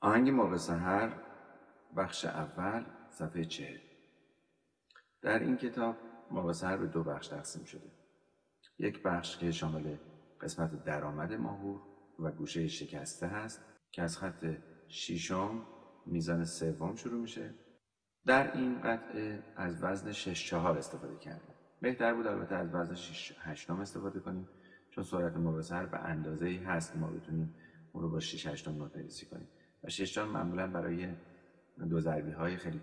آهنگ موقع سهر بخش اول صفحه چهل. در این کتاب موقع سهر به دو بخش تقسیم شده. یک بخش که شامل قسمت درآمد ماهور و گوشه شکسته هست که از خط شیشم میزان سوم شروع میشه. در این قطعه از وزن 6 چهار استفاده کردیم. بهتر بود البته از وزن 6 هشتم استفاده کنیم چون سرعت موقع سهر به اندازه ای هست که ما بتونیم اون رو با 6 هشتم نوت نویسی کنیم. و ششجان معمولا برای دو ضربی های خیلی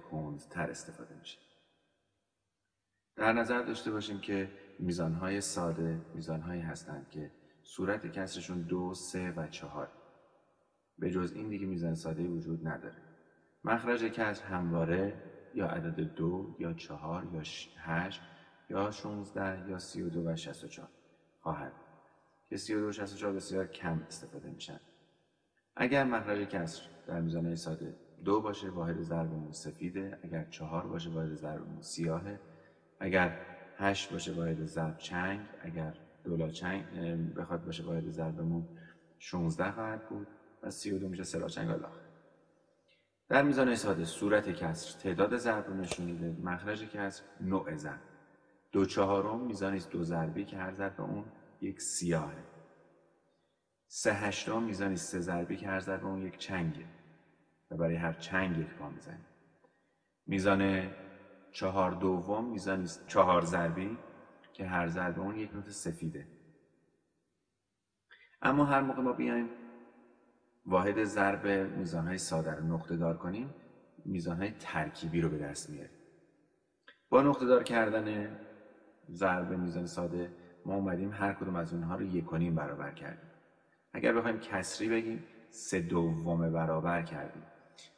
تر استفاده میشه. در نظر داشته باشیم که میزان های ساده میزان هایی هستند که صورت کسرشون دو، سه و چهار. به جز این دیگه میزان ساده وجود نداره. مخرج کسر همواره یا عدد دو یا چهار یا هشت یا 16 یا 32 و 64 خواهد که 32 و 64 بسیار کم استفاده میشن. اگر مخرج کسر در میزانه ساده دو باشه واحد ضربمون سفیده. اگر چهار باشه واحد ضربمون سیاهه. اگر هشت باشه واحد ضرب چنگ. اگر دولا چنگ بخواد باشه واحد ضربمون 16 خواهد بود. و 32 میشه سلا چنگ الاخر در میزان ساده صورت کسر تعداد ضرب رو نشون میده. مخرج کسر نوع ضرب. دو چهارم میزان دو ضربی که هر ضرب اون یک سیاهه. سه هشتم میزانی سه ضربی که هر ضرب اون یک چنگه. و برای هر چنگ یک پا می‌زنیم میزان چهار دوم میزانی چهار ضربی که هر ضرب اون یک نوت سفیده. اما هر موقع ما بیایم واحد ضرب میزانهای ساده رو نقطه دار کنیم میزانهای ترکیبی رو به دست میاریم. با نقطه دار کردن ضرب میزان ساده ما اومدیم هر کدوم از اونها رو یک برابر کردیم. اگر بخوایم کسری بگیم سه دوم برابر کردیم.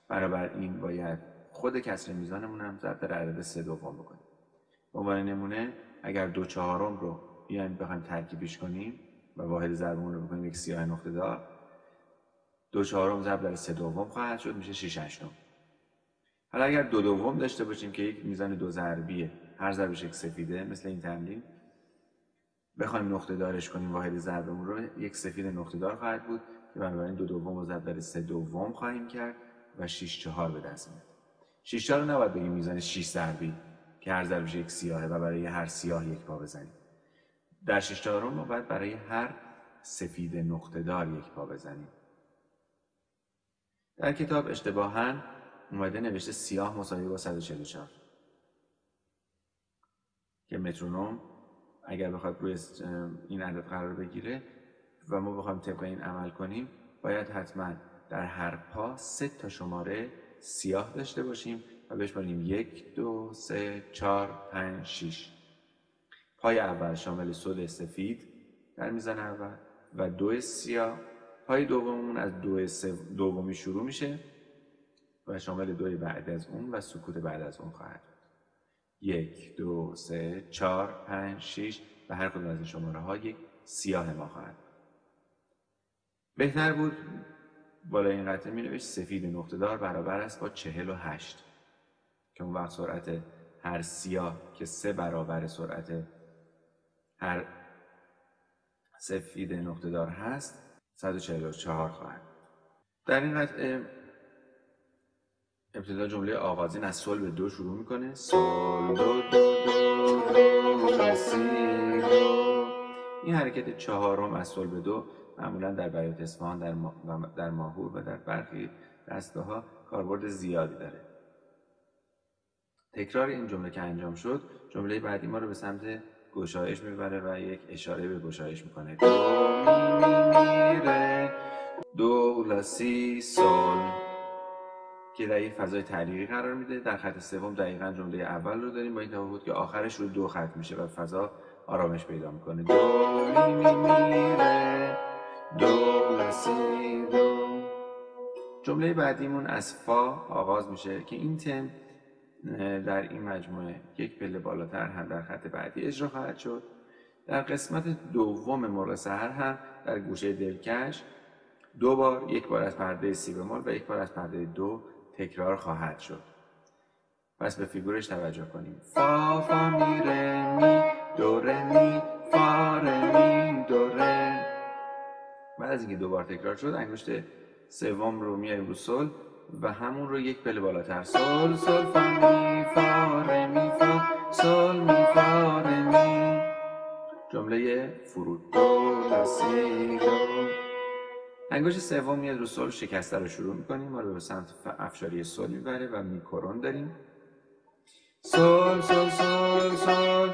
برابر این باید خود کسر میزانمون هم ضرب در عدد سه دوم بکنیم. به عنوان نمونه اگر دو چهارم رو بیایم بخوایم ترکیبش کنیم و واحد ضربمون رو بکنیم یک سیاه نقطه دار دو چهارم ضرب در سه دوم خواهد شد میشه 6 هشتم. حالا اگر دو دوم داشته باشیم که یک میزان دو ضربیه هر ضربش یک سفیده مثل این تمرین بخوایم نقطه دارش کنیم واحد ضربمون رو یک سفید نقطه دار خواهد بود که بنابراین دو دوم رو ضرب در سه دوم خواهیم کرد و 6 چهار به دست میاد. 6 چهار رو نباید بگیم میزان 6 ضربی که هر ضربش یک سیاهه و برای هر سیاه یک پا بزنیم. در 6 چهارم ما باید برای هر سفید نقطه دار یک پا بزنیم. در کتاب اشتباها اومده نوشته سیاه مساوی با 144 که مترونوم اگر بخواد روی این عدد قرار بگیره و ما بخوایم طبق این عمل کنیم باید حتما در هر پا سه تا شماره سیاه داشته باشیم و بشماریم یک دو سه چهار پنج شیش. پای اول شامل صد سفید در میزان اول و دو سیاه. پای دوممون از دو دومی شروع میشه و شامل دوی بعد از اون و سکوت بعد از اون خواهد یک دو سه چهار پنج شیش و هر کدوم از این شماره ها یک سیاه ما خواهد. بهتر بود بالا این قطعه می نوشت سفید نقطه دار برابر است با چهل و هشت که اون وقت سرعت هر سیاه که سه برابر سرعت هر سفید نقطه دار هست 144 خواهد. در این قطعه ابتدا جمله آغازین از سل به دو شروع می‌کنه. سل دو دو دو دو سی دو. این حرکت چهارم از سل به دو معمولا در بیات اصفهان در, ما در ماهور و در برخی دسته ها کاربرد زیادی داره. تکرار این جمله که انجام شد جمله بعدی ما رو به سمت گشایش می‌بره و یک اشاره به گشایش می‌کنه. دو می می می دو لا سی سل که در یک فضای تعلیقی قرار میده. در خط سوم دقیقا جمله اول رو داریم با این تفاوت که آخرش رو دو خط میشه و فضا آرامش پیدا می‌کنه. دو می می دو دو جمله بعدیمون از فا آغاز میشه که این تم در این مجموعه یک پله بالاتر هم در خط بعدی اجرا خواهد شد. در قسمت دوم مرغ سهر هم در گوشه دلکش دو بار یک بار از پرده سی بمول و یک بار از پرده دو تکرار خواهد شد. پس به فیگورش توجه کنیم. فا فا می ره می دو ره می فا ره می دو ره بعد از اینکه دوبار تکرار شد انگشت سوم رو میاریم رو سل و همون رو یک پله بالاتر. سل سل فا می فا ره می فا سل می فا ره می جمله فرود. دو سی دو. انگشت سوم میاد رو سل شکسته رو شروع می‌کنیم. ما رو به سمت افشاری سل می‌بره و میکرون داریم. سل سل سل سل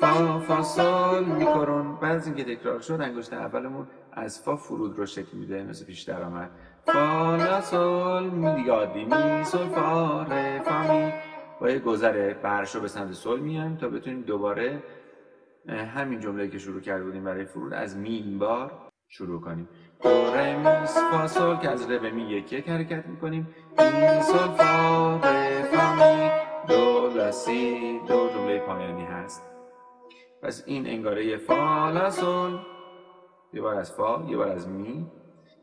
فا فا سل میکرون. بعد از اینکه تکرار شد انگشت اولمون از فا فرود رو شکل میده مثل پیش درآمد. فا لا سل می یادی می سل فا ره فا می. با یه گذر برش رو به سمت سل میایم تا بتونیم دوباره همین جمله که شروع کرده بودیم برای فرود از می بار شروع کنیم. دو فا سل که از ره به می یک یک حرکت می‌کنیم. می سل فا ره فا می دو لا سی دو جمله پایانی هست. پس این انگاره فا لا سل یه بار از فا یه بار از می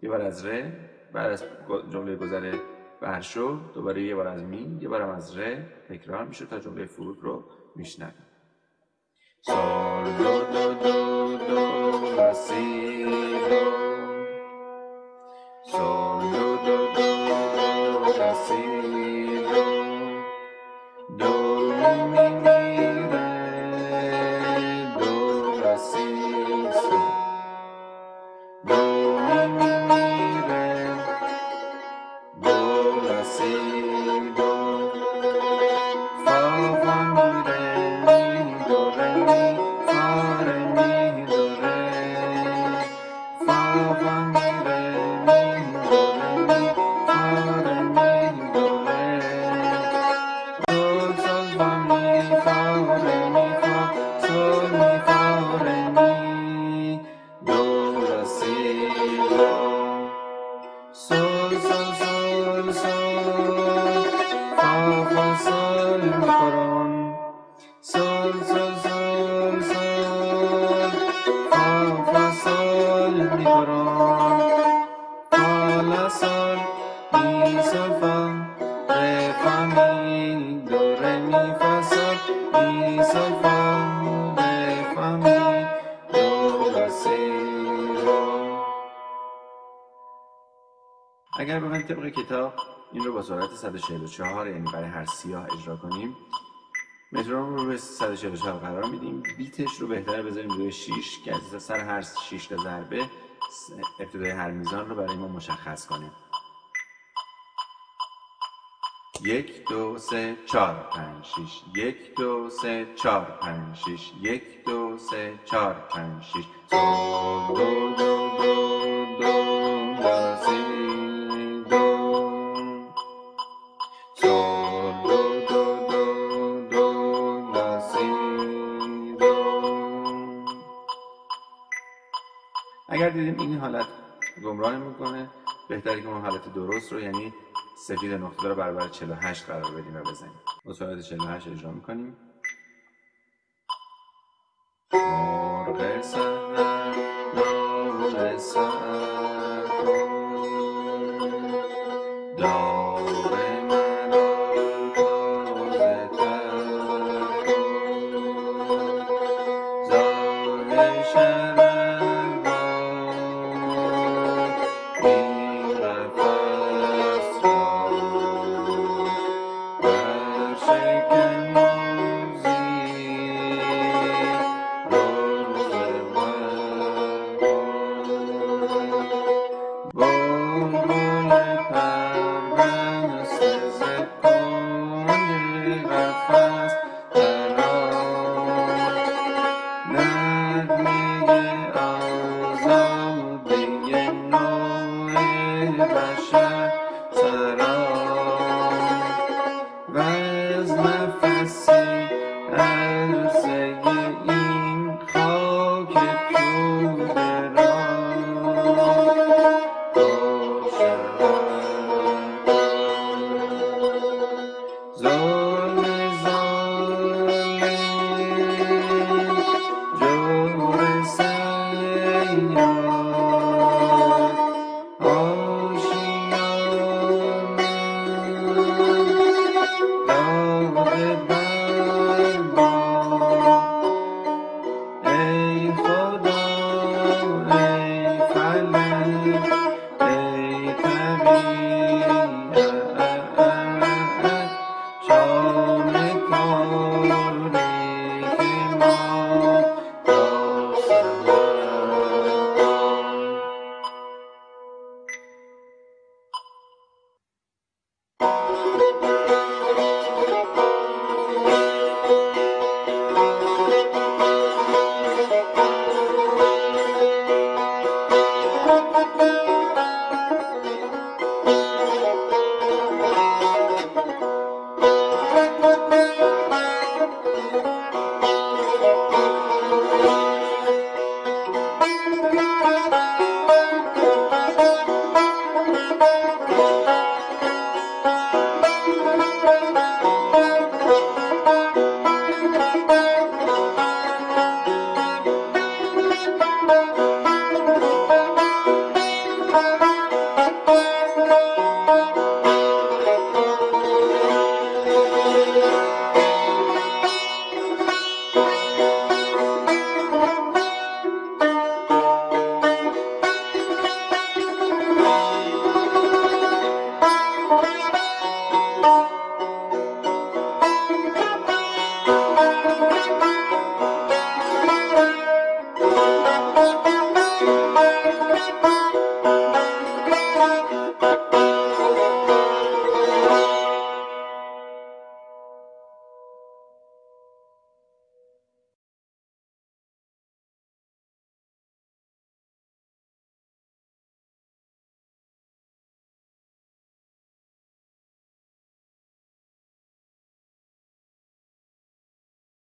یه بار از ره بعد از جمله گذر برشو دوباره یه بار از می یه بارم از ره. تکرار میشه تا جمله فرود رو میشنویم. سال دو دو دو دو لا سی دو سال so so so اگر بخوایم طبق کتاب این رو با سرعت 144 یعنی برای هر سیاه اجرا کنیم مترون رو به 144 قرار میدیم. بیتش رو بهتره بذاریم روی 6 که از سر هر 6 تا ضربه ابتدای هر میزان رو برای ما مشخص کنیم. یک دو سه چهار پنج شیش. یک دو سه چهار پنج شیش. یک دو سه چهار پنج شیش. دو دو دو دو. اگر دیدیم این حالت گمراه می‌کنه بهتره که اون حالت درست رو یعنی سفید نقطه رو برابر 48 قرار بدیم و بزنیم. با سرعت 48 اجرا می‌کنیم. مرغ سهر نوع Música Música